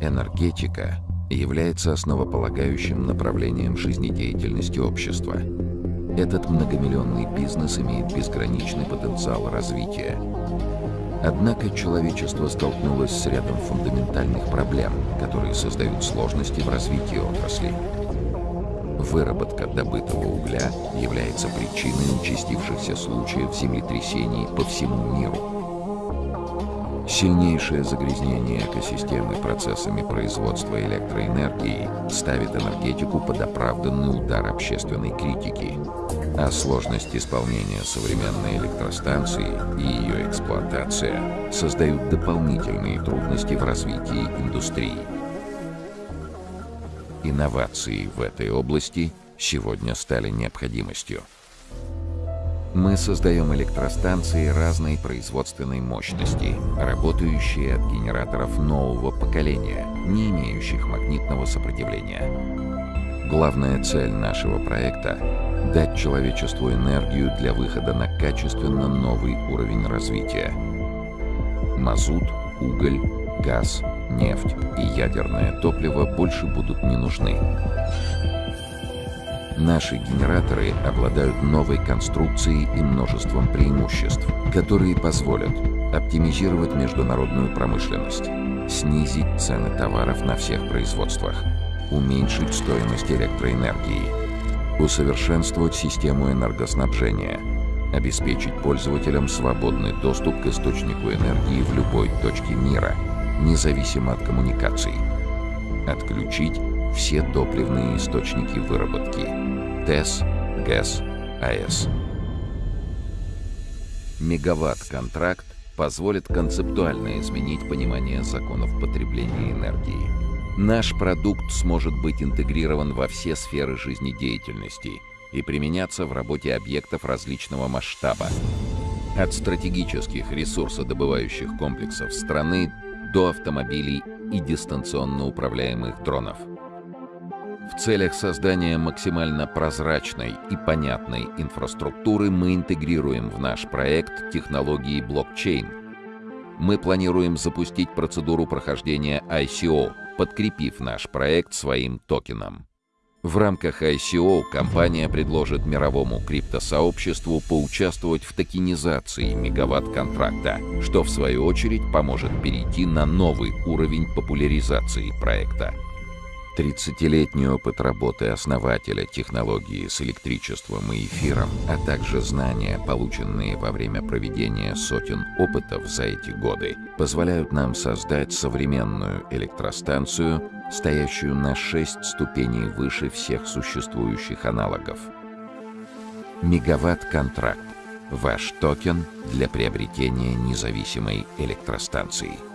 Энергетика является основополагающим направлением жизнедеятельности общества. Этот многомиллионный бизнес имеет безграничный потенциал развития. Однако человечество столкнулось с рядом фундаментальных проблем, которые создают сложности в развитии отрасли. Выработка добытого угля является причиной участившихся случаев землетрясений по всему миру. Сильнейшее загрязнение экосистемы процессами производства электроэнергии ставит энергетику под оправданный удар общественной критики, а сложность исполнения современной электростанции и ее эксплуатация создают дополнительные трудности в развитии индустрии. Инновации в этой области сегодня стали необходимостью. Мы создаем электростанции разной производственной мощности, работающие от генераторов нового поколения, не имеющих магнитного сопротивления. Главная цель нашего проекта — дать человечеству энергию для выхода на качественно новый уровень развития. Мазут, уголь, газ, нефть и ядерное топливо больше будут не нужны. Наши генераторы обладают новой конструкцией и множеством преимуществ, которые позволят оптимизировать международную промышленность, снизить цены товаров на всех производствах, уменьшить стоимость электроэнергии, усовершенствовать систему энергоснабжения, обеспечить пользователям свободный доступ к источнику энергии в любой точке мира, независимо от коммуникаций, отключить все топливные источники выработки – ТЭС, ГЭС, АЭС. Мегаватт-контракт позволит концептуально изменить понимание законов потребления энергии. Наш продукт сможет быть интегрирован во все сферы жизнедеятельности и применяться в работе объектов различного масштаба. От стратегических ресурсодобывающих комплексов страны до автомобилей и дистанционно управляемых дронов – в целях создания максимально прозрачной и понятной инфраструктуры мы интегрируем в наш проект технологии блокчейн. Мы планируем запустить процедуру прохождения ICO, подкрепив наш проект своим токеном. В рамках ICO компания предложит мировому криптосообществу поучаствовать в токенизации мегаватт-контракта, что в свою очередь поможет перейти на новый уровень популяризации проекта. 30-летний опыт работы основателя технологии с электричеством и эфиром, а также знания, полученные во время проведения сотен опытов за эти годы, позволяют нам создать современную электростанцию, стоящую на 6 ступеней выше всех существующих аналогов. Мегаватт-контракт – ваш токен для приобретения независимой электростанции –